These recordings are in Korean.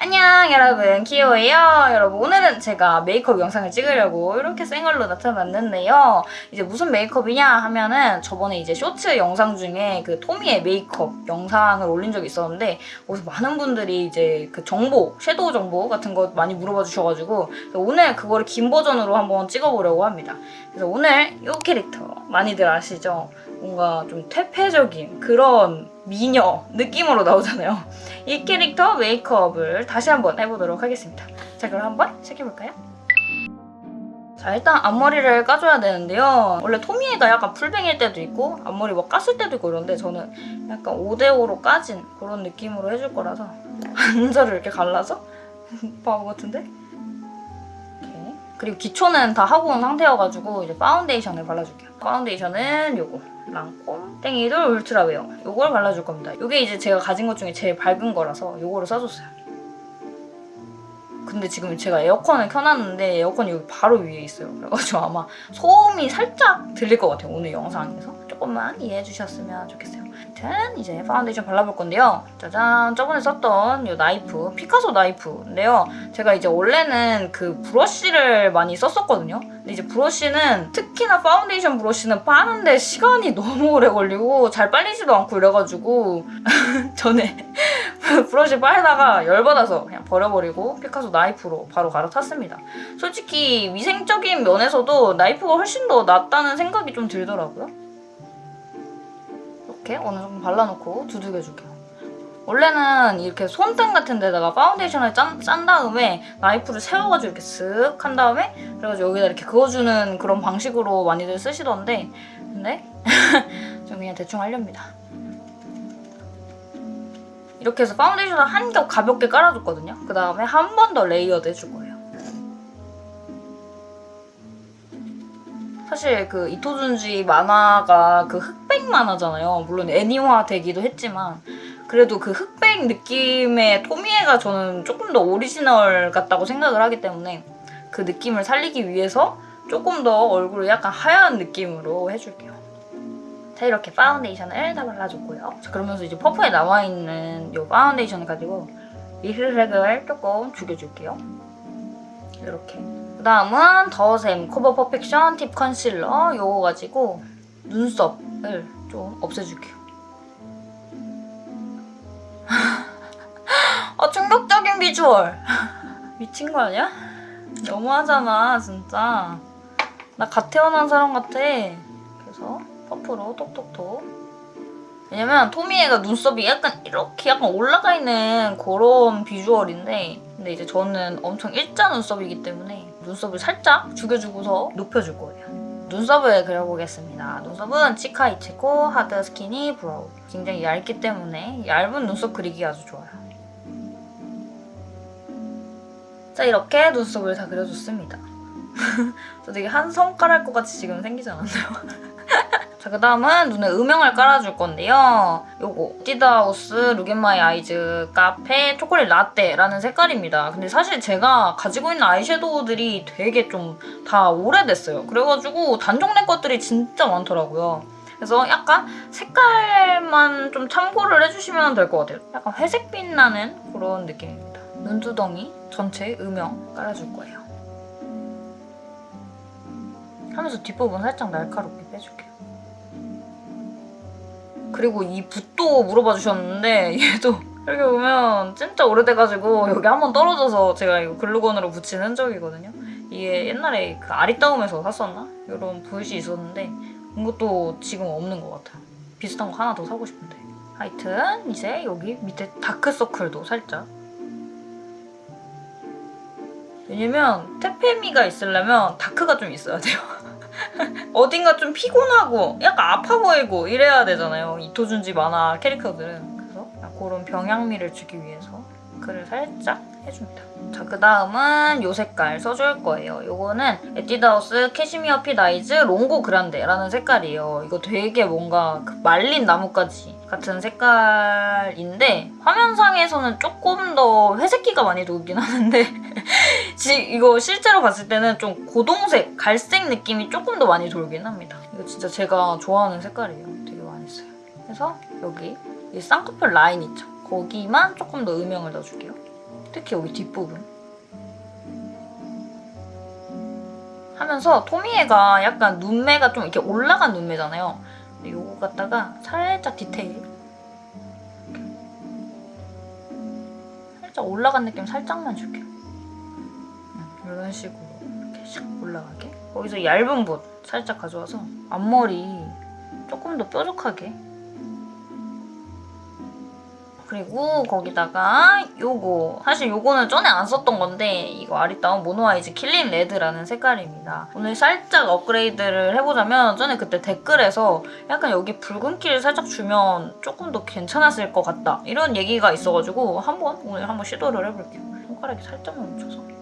안녕 여러분. 키오예요? 여러분 오늘은 제가 메이크업 영상을 찍으려고 이렇게 생얼로 나타났는데요. 이제 무슨 메이크업이냐 하면은 저번에 이제 쇼츠 영상 중에 그 토미의 메이크업 영상을 올린 적이 있었는데 거기서 많은 분들이 이제 그 정보 섀도우 정보 같은 거 많이 물어봐 주셔가지고 오늘 그거를 긴 버전으로 한번 찍어보려고 합니다. 그래서 오늘 이 캐릭터 많이들 아시죠? 뭔가 좀 퇴폐적인 그런 미녀 느낌으로 나오잖아요. 이 캐릭터 메이크업을 다시 한번 해보도록 하겠습니다. 자 그럼 한번 시작해볼까요? 자 일단 앞머리를 까줘야 되는데요. 원래 토미에가 약간 full bang일 때도 있고 앞머리 막 깠을 때도 있고 그런데 저는 약간 5대5로 까진 그런 느낌으로 해줄 거라서 한자를 이렇게 갈라서 바보 같은데? 그리고 기초는 다 하고 온 상태여가지고 이제 파운데이션을 발라줄게요. 파운데이션은 요거 랑콤 Teint Idole Ultra Wear 요걸 발라줄 겁니다. 이게 이제 제가 가진 것 중에 제일 밝은 거라서 요거를 써줬어요. 근데 지금 제가 에어컨을 켜놨는데 에어컨이 여기 바로 위에 있어요. 그래가지고 아마 소음이 살짝 들릴 것 같아요. 오늘 영상에서. 조금만 이해해 주셨으면 좋겠어요. 아무튼 이제 파운데이션 발라볼 건데요. 짜잔! 저번에 썼던 이 나이프, 피카소 나이프인데요. 제가 이제 원래는 그 브러쉬를 많이 썼었거든요. 근데 이제 브러쉬는 특히나 파운데이션 브러쉬는 빠는데 시간이 너무 오래 걸리고 잘 빨리지도 않고 이래가지고 전에 브러쉬 빨다가 열받아서 그냥 버려버리고 피카소 나이프로 바로 갈아탔습니다. 솔직히 위생적인 면에서도 나이프가 훨씬 더 낫다는 생각이 좀 들더라고요. 이렇게 어느 정도 발라놓고 두들겨줄게요. 원래는 이렇게 손등 같은 데다가 파운데이션을 짠, 짠 다음에 나이프를 세워가지고 이렇게 쓱 한 다음에 그래가지고 여기다 이렇게 그어주는 그런 방식으로 많이들 쓰시던데 근데 전 그냥 대충 하렵니다. 이렇게 해서 파운데이션을 한 겹 가볍게 깔아줬거든요. 그 다음에 한 번 더 layered 해줄 거예요. 사실 그 이토준지 만화가 그 흑 백 만화잖아요. 물론 애니화 되기도 했지만 그래도 그 흑백 느낌의 토미에가 저는 조금 더 오리지널 같다고 생각을 하기 때문에 그 느낌을 살리기 위해서 조금 더 얼굴을 약간 하얀 느낌으로 해줄게요. 자 이렇게 파운데이션을 다 발라줬고요. 자 그러면서 이제 퍼프에 나와있는 이 파운데이션을 가지고 lip 색을 조금 죽여줄게요. 이렇게 그 다음은 더샘 Cover Perfection Tip Concealer 이거 가지고 눈썹을 좀 없애줄게요. 아 충격적인 비주얼! 미친 거 아니야? 너무하잖아 진짜. 나 갓 태어난 사람 같아. 그래서 퍼프로 톡톡톡 왜냐면 토미에가 눈썹이 약간 이렇게 약간 올라가 있는 그런 비주얼인데 근데 이제 저는 엄청 일자 눈썹이기 때문에 눈썹을 살짝 죽여주고서 높여줄 거예요. 눈썹을 그려보겠습니다. 눈썹은 치카이치코 Hard Skinny Brow. 굉장히 얇기 때문에 얇은 눈썹 그리기 아주 좋아요. 자 이렇게 눈썹을 다 그려줬습니다. 저 되게 한 손가락 것 같이 지금 생기지 않았나요? 자, 그 다음은 눈에 음영을 깔아줄 건데요. 요거 에뛰드하우스 Look At My Eyes Cafe 초콜릿 라떼라는 색깔입니다. 근데 사실 제가 가지고 있는 아이섀도우들이 되게 좀 다 오래됐어요. 그래가지고 단종된 것들이 진짜 많더라고요. 그래서 약간 색깔만 좀 참고를 해주시면 될 것 같아요. 약간 회색 빛 나는 그런 느낌입니다. 눈두덩이 전체 음영 깔아줄 거예요. 하면서 뒷부분 살짝 날카롭게 빼줄게요. 그리고 이 붓도 물어봐 주셨는데 얘도 여기 보면 진짜 오래돼가지고 여기 한 번 떨어져서 제가 이거 글루건으로 붙인 흔적이거든요. 이게 옛날에 그 아리따움에서 샀었나? 이런 붓이 있었는데 이것도 지금 없는 것 같아요. 비슷한 거 하나 더 사고 싶은데. 하여튼 이제 여기 밑에 다크서클도 살짝 왜냐면 퇴폐미가 있으려면 다크가 좀 있어야 돼요. 어딘가 좀 피곤하고 약간 아파 보이고 이래야 되잖아요. 이토준지 만화 캐릭터들은. 그래서 그런 병약미를 주기 위해서 그늘을 살짝 해줍니다. 자, 그 다음은 이 색깔 써줄 거예요. 이거는 에뛰드하우스 Cashmere Fit Eyes 롱고 그란데라는 색깔이에요. 이거 되게 뭔가 그 말린 나뭇가지 같은 색깔인데 화면상에서는 조금 더 회색기가 많이 돌긴 하는데 이거 실제로 봤을 때는 좀 고동색, 갈색 느낌이 조금 더 많이 돌긴 합니다. 이거 진짜 제가 좋아하는 색깔이에요. 되게 많이 써요. 그래서 여기 이 쌍꺼풀 라인 있죠? 거기만 조금 더 음영을 넣어줄게요. 특히 여기 뒷부분. 하면서 토미에가 약간 눈매가 좀 이렇게 올라간 눈매잖아요. 근데 요거 갖다가 살짝 디테일. 살짝 올라간 느낌 살짝만 줄게요. 음, 이런 식으로 이렇게 샥 올라가게. 거기서 얇은 붓 살짝 가져와서 앞머리 조금 더 뾰족하게 그리고 거기다가 요거 사실 요거는 전에 안 썼던 건데 이거 아리따움 Mono Eyes Killing Red라는 색깔입니다. 오늘 살짝 업그레이드를 해보자면 전에 그때 댓글에서 약간 여기 붉은기를 살짝 주면 조금 더 괜찮았을 것 같다 이런 얘기가 있어가지고 한번 오늘 한번 시도를 해볼게요. 손가락에 살짝만 묻혀서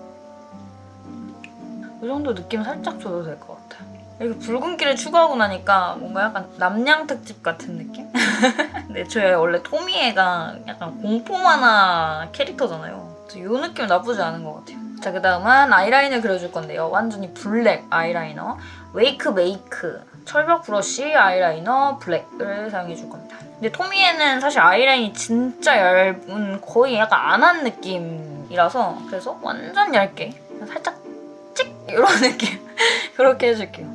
이 정도 느낌 살짝 줘도 될 것 같아요. 이렇게 붉은기를 추가하고 나니까 뭔가 약간 납량 특집 같은 느낌? 근데 저희 원래 토미에가 약간 공포 만화 캐릭터잖아요. 이 느낌 나쁘지 않은 것 같아요. 자, 그 다음은 아이라인을 그려줄 건데요. 완전히 블랙 아이라이너, 웨이크메이크, 철벽 브러쉬 아이라이너 블랙을 사용해줄 겁니다. 근데 토미에는 사실 아이라인이 진짜 얇은 거의 약간 안 한 느낌이라서 그래서 완전 얇게 살짝 찍 이런 느낌 그렇게 해줄게요.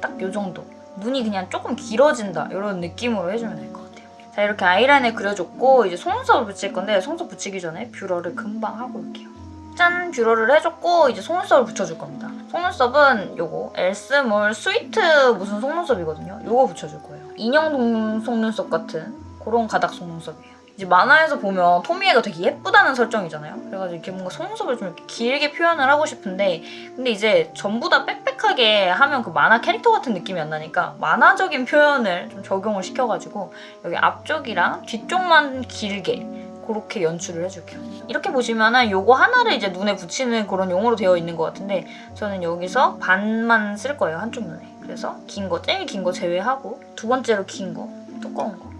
딱 요 정도. 눈이 그냥 조금 길어진다 이런 느낌으로 해주면 될 것 같아요. 자 이렇게 아이라인을 그려줬고 이제 속눈썹을 붙일 건데 속눈썹 붙이기 전에 뷰러를 금방 하고 올게요. 짠! 뷰러를 해줬고 이제 속눈썹을 붙여줄 겁니다. 속눈썹은 요거 엘스몰 sweet 무슨 속눈썹이거든요. 요거 붙여줄 거예요. 인형 속눈썹 같은 그런 가닥 속눈썹이에요. 이제 만화에서 보면 토미애가 되게 예쁘다는 설정이잖아요. 그래가지고 이렇게 뭔가 속눈썹을 좀 길게 표현을 하고 싶은데 근데 이제 전부 다 빽빽하게 하면 그 만화 캐릭터 같은 느낌이 안 나니까 만화적인 표현을 좀 적용을 시켜가지고 여기 앞쪽이랑 뒤쪽만 길게 그렇게 연출을 해줄게요. 이렇게 보시면은 요거 하나를 이제 눈에 붙이는 그런 용어로 되어 있는 것 같은데 저는 여기서 반만 쓸 거예요, 한쪽 눈에. 그래서 긴 거, 제일 긴 거 제외하고 두 번째로 긴 거, 두꺼운 거.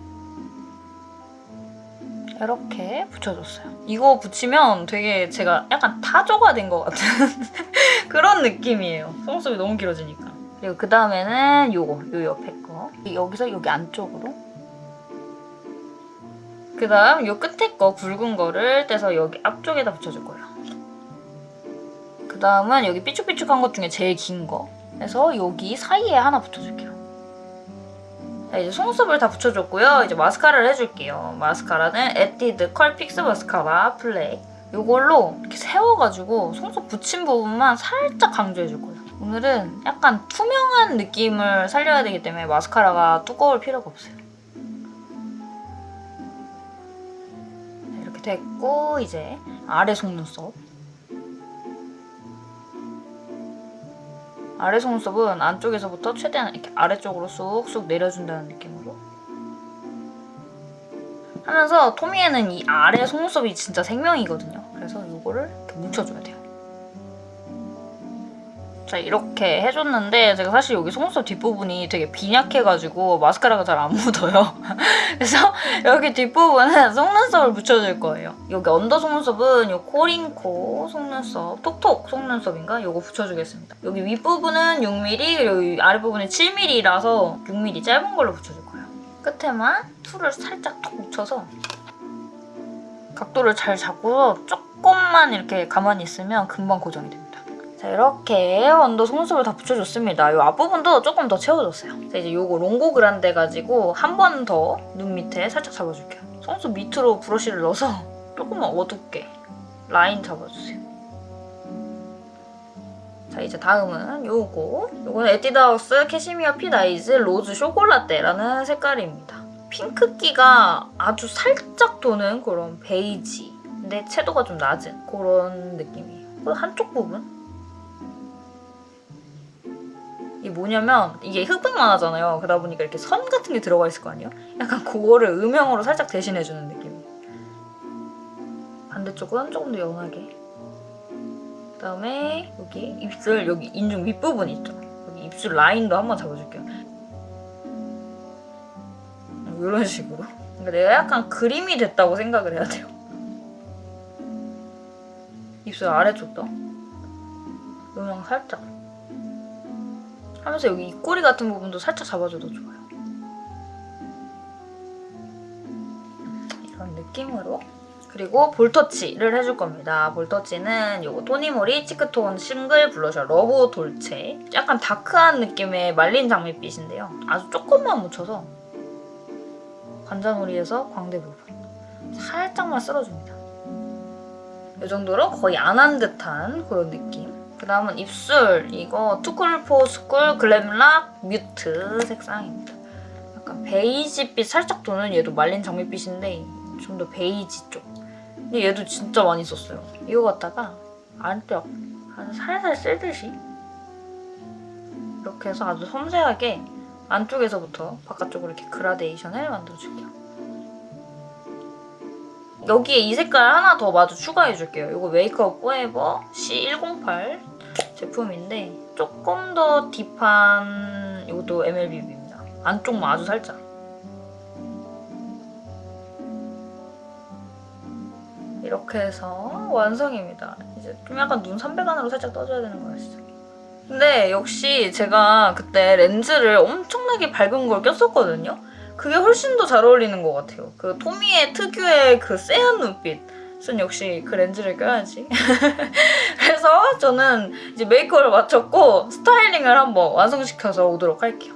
이렇게 붙여줬어요. 이거 붙이면 되게 제가 약간 타조가 된 것 같은 그런 느낌이에요. 속눈썹이 너무 길어지니까. 그리고 그 다음에는 요거, 요 옆에 거. 여기서 여기 안쪽으로. 그 다음 요 끝에 거 굵은 거를 떼서 여기 앞쪽에다 붙여줄 거예요. 그 다음은 여기 삐쭉삐쭉한 것 중에 제일 긴 거. 그래서 여기 사이에 하나 붙여줄게요. 자, 이제 속눈썹을 다 붙여줬고요. 이제 마스카라를 해줄게요. 마스카라는 에뛰드 Curl Fix 마스카라 블랙. 이걸로 이렇게 세워가지고 속눈썹 붙인 부분만 살짝 강조해줄 거예요. 오늘은 약간 투명한 느낌을 살려야 되기 때문에 마스카라가 두꺼울 필요가 없어요. 자, 이렇게 됐고 이제 아래 속눈썹. 아래 속눈썹은 안쪽에서부터 최대한 이렇게 아래쪽으로 쑥쑥 내려준다는 느낌으로 하면서 토미에는 이 아래 속눈썹이 진짜 생명이거든요. 그래서 이거를 이렇게 뭉쳐줘야 돼요. 자 이렇게 해줬는데 제가 사실 여기 속눈썹 뒷부분이 되게 빈약해가지고 마스카라가 잘 안 묻어요. 그래서 여기 뒷부분은 속눈썹을 붙여줄 거예요. 여기 언더 속눈썹은 이 코링코 속눈썹, 톡톡 속눈썹인가? 이거 붙여주겠습니다. 여기 윗부분은 6mm, 그리고 아랫부분은 7mm라서 6mm 짧은 걸로 붙여줄 거예요. 끝에만 풀을 살짝 톡 묻혀서 각도를 잘 잡고서 조금만 이렇게 가만히 있으면 금방 고정이 됩니다. 자 이렇게 under 속눈썹을 다 붙여줬습니다. 이 앞부분도 조금 더 채워줬어요. 자 이제 요거 롱고 그란데 가지고 한 번 더 눈 밑에 살짝 잡아줄게요. 속눈썹 밑으로 브러쉬를 넣어서 조금만 어둡게 라인 잡아주세요. 자 이제 다음은 요거 요거는 에뛰드하우스 Cashmere Fit Eyes Rose 쇼콜라떼라는 색깔입니다. 핑크기가 아주 살짝 도는 그런 베이지 근데 채도가 좀 낮은 그런 느낌이에요. 그 한쪽 부분 뭐냐면 이게 흑백 만화잖아요. 그러다 보니까 이렇게 선 같은 게 들어가 있을 거 아니에요? 약간 그거를 음영으로 살짝 대신해주는 느낌이에요. 반대쪽은 조금 더 연하게. 그다음에 여기 입술 여기 인중 윗부분 있죠? 여기 입술 라인도 한번 잡아줄게요. 이런 식으로. 그러니까 내가 약간 그림이 됐다고 생각을 해야 돼요. 입술 아래쪽도 음영 살짝. 하면서 여기 입꼬리 같은 부분도 살짝 잡아줘도 좋아요. 느낌으로 그리고 볼터치를 해줄 겁니다. 볼터치는 요거 토니모리 Cheektone Single Blusher Love Dolce 약간 dark한 느낌의 말린 장밋빛인데요. 아주 조금만 묻혀서 관자놀이에서 광대 부분 살짝만 쓸어줍니다. 이 정도로 거의 안 한 듯한 그런 느낌. 그 다음은 입술 이거 투쿨포스쿨 글램락 뮤트 색상입니다. 약간 베이지빛 살짝 도는 얘도 말린 장밋빛인데 좀 더 베이지 쪽. 근데 얘도 진짜 많이 썼어요. 이거 갖다가 안쪽 한 살살 쓸듯이 이렇게 해서 아주 섬세하게 안쪽에서부터 바깥쪽으로 이렇게 그라데이션을 만들어줄게요. 여기에 이 색깔 하나 더 마저 추가해줄게요. 이거 메이크업 포에버 C108 제품인데 조금 더 딥한 이것도 MLBB입니다. 안쪽만 아주 살짝. 이렇게 해서 완성입니다. 이제 좀 약간 눈 삼백안으로 살짝 떠줘야 되는 거 아시죠? 근데 역시 제가 그때 렌즈를 엄청나게 밝은 걸 꼈었거든요? 그게 훨씬 더 잘 어울리는 것 같아요. 그 토미의 특유의 그 쎄한 눈빛 은 역시 그 렌즈를 껴야지. 그래서 저는 이제 메이크업을 마쳤고 스타일링을 한번 완성시켜서 오도록 할게요.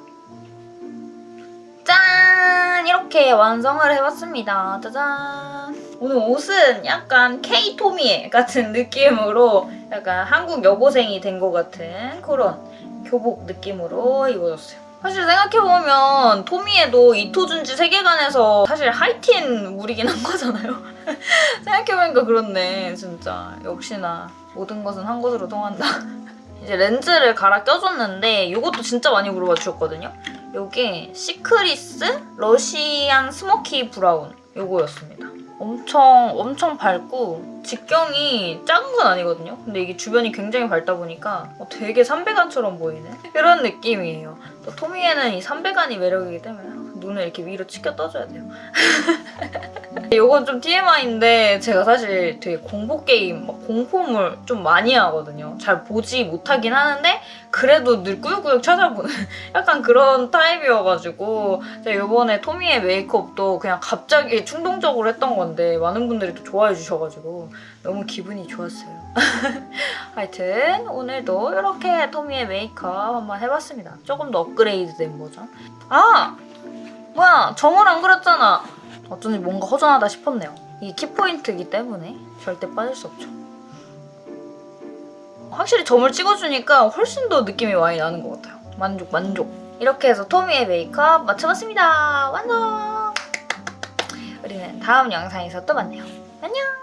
짠! 이렇게 완성을 해봤습니다. 짜잔! 오늘 옷은 약간 K-토미에 같은 느낌으로 약간 한국 여고생이 된 것 같은 그런 교복 느낌으로 입어줬어요. 사실 생각해보면 토미에도 이토 준지 세계관에서 사실 하이틴 물이긴 한 거잖아요. 생각해보니까 그렇네 진짜 역시나 모든 것은 한 곳으로 통한다. 이제 렌즈를 갈아 껴줬는데 이것도 진짜 많이 물어봐 주셨거든요. 이게 시크리스 Russian Smoky Brown 요거였습니다. 엄청 엄청 밝고 직경이 작은 건 아니거든요. 근데 이게 주변이 굉장히 밝다 보니까 어, 되게 삼백안처럼 보이는 그런 느낌이에요. 또 토미에는 이 삼백안이 매력이기 때문에 눈을 이렇게 위로 치켜 떠줘야 돼요. 이건 좀 TMI인데 제가 사실 되게 공포 게임, 막 공포물 좀 많이 하거든요. 잘 보지 못하긴 하는데 그래도 늘 꾸역꾸역 찾아보는 약간 그런 타입이어가지고 제가 이번에 토미의 메이크업도 그냥 갑자기 충동적으로 했던 건데 많은 분들이 또 좋아해 주셔가지고 너무 기분이 좋았어요. 하여튼 오늘도 이렇게 토미의 메이크업 한번 해봤습니다. 조금 더 업그레이드된 버전. 아! 뭐야 점을 안 그렸잖아. 어쩐지 뭔가 허전하다 싶었네요. 이게 키포인트이기 때문에 절대 빠질 수 없죠. 확실히 점을 찍어주니까 훨씬 더 느낌이 많이 나는 것 같아요. 만족 만족. 이렇게 해서 토미의 메이크업 마쳐봤습니다. 완성! 우리는 다음 영상에서 또 만나요. 안녕!